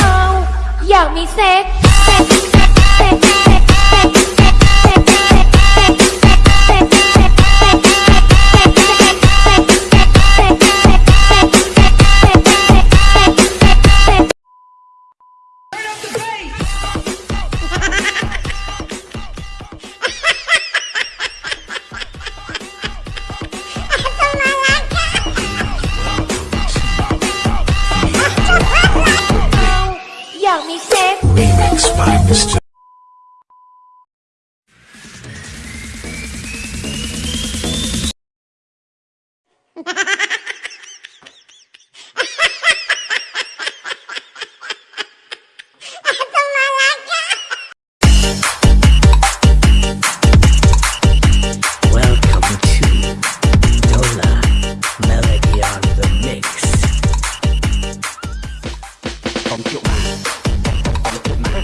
เอาอยากมีเซ็กเซ็ก Remix by Mr.